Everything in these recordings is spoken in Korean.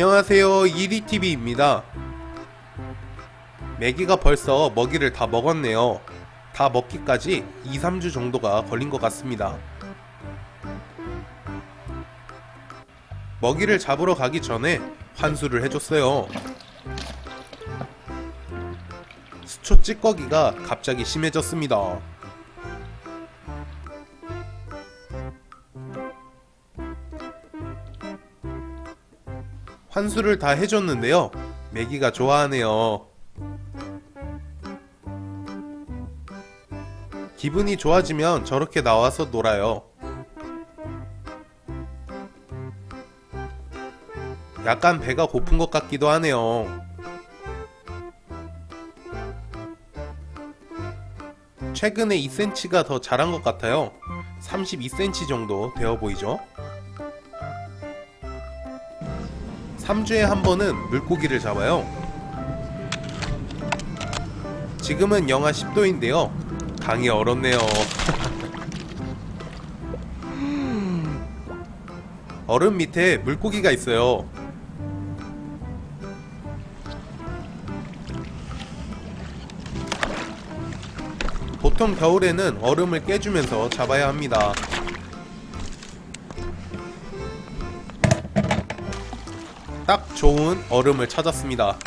안녕하세요. 이리TV입니다. 메기가 벌써 먹이를 다 먹었네요. 다 먹기까지 2, 3주 정도가 걸린 것 같습니다. 먹이를 잡으러 가기 전에 환수를 해줬어요. 수초 찌꺼기가 갑자기 심해졌습니다 환수를 다 해줬는데요. 메기가 좋아하네요. 기분이 좋아지면 저렇게 나와서 놀아요. 약간 배가 고픈 것 같기도 하네요. 최근에 2cm가 더 자란 것 같아요. 32cm 정도 되어 보이죠? 3주에 한 번은 물고기를 잡아요. 지금은 영하 10도인데요. 강이 얼었네요. 얼음 밑에 물고기가 있어요. 보통 겨울에는 얼음을 깨주면서 잡아야 합니다. 딱 좋은 얼음을 찾았습니다.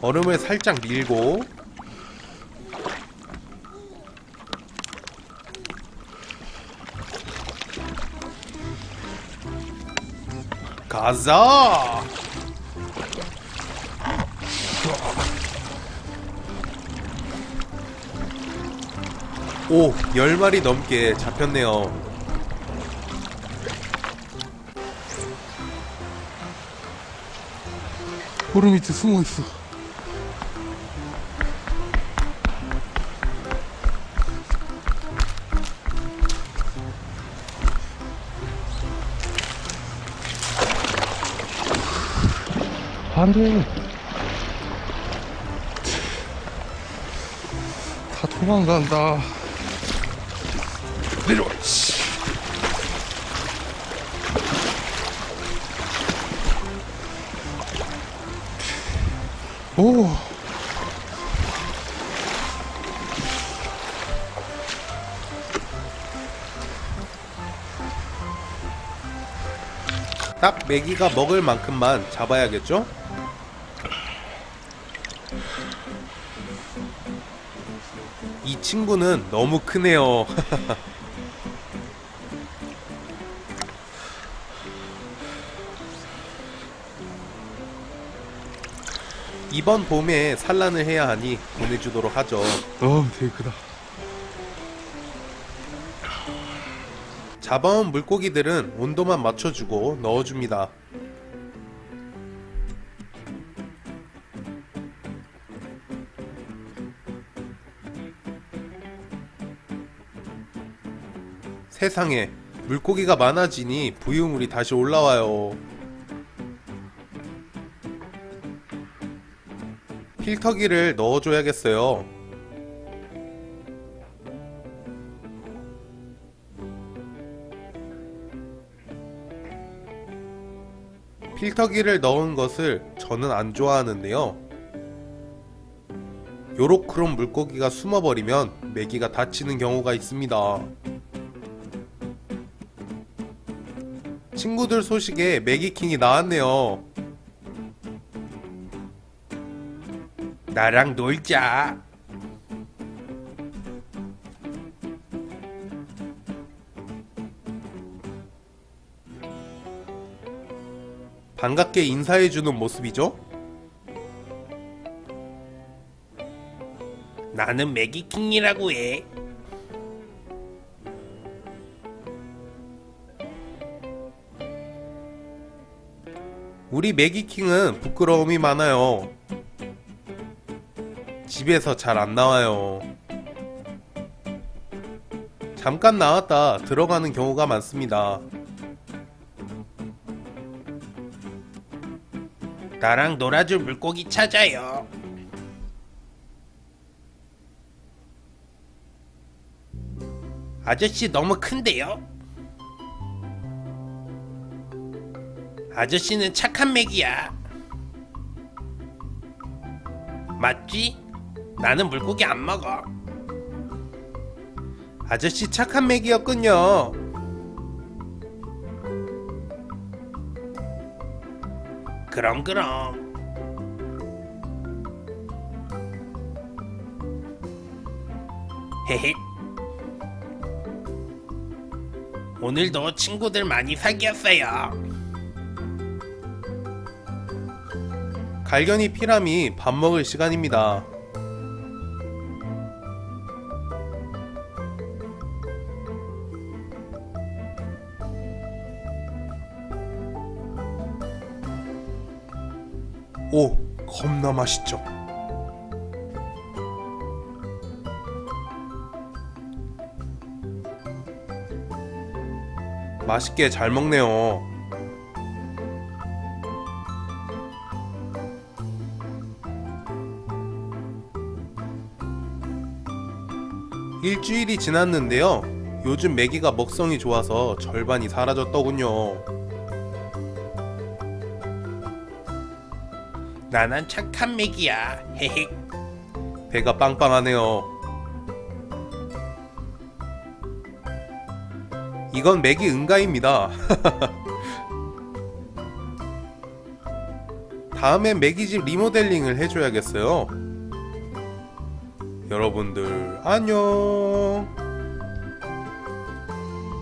얼음을 살짝 밀고 가자! 오, 10마리 넘게 잡혔네요. 얼음 밑에 숨어 있어. 안 돼. 다 도망간다. 내려와, 씨. 오. 딱 메기가 먹을 만큼만 잡아야겠죠? 이 친구는 너무 크네요. 이번 봄에 산란을 해야 하니 보내주도록 하죠. 어, 되게 크다. 잡아온 물고기들은 온도만 맞춰주고 넣어줍니다. 세상에 물고기가 많아지니 부유물이 다시 올라와요. 필터기를 넣어줘야겠어요. 필터기를 넣은 것을 저는 안 좋아하는데요. 요로크롬 물고기가 숨어버리면 메기가 다치는 경우가 있습니다. 친구들 소식에 메기킹이 나왔네요. 나랑 놀자. 반갑게 인사해주는 모습이죠? 나는 매기킹이라고 해. 우리 매기킹은 부끄러움이 많아요. 집에서 잘 안 나와요. 잠깐 나왔다 들어가는 경우가 많습니다. 나랑 놀아줄 물고기 찾아요. 아저씨 너무 큰데요? 아저씨는 착한 맥이야. 맞지? 나는 물고기 안 먹어. 아저씨 착한 맥이었군요. 그럼 그럼. 헤헤. 오늘도 친구들 많이 사귀었어요. 갈견이 피람이 밥 먹을 시간입니다. 오, 겁나 맛있죠. 맛있게 잘 먹네요. 일주일이 지났는데요. 요즘 메기가 먹성이 좋아서 절반이 사라졌더군요. 나는 착한 메기야. 헤헤. 배가 빵빵하네요. 이건 맥이 응가입니다. 다음엔 맥이 집 리모델링을 해줘야겠어요. 여러분들 안녕.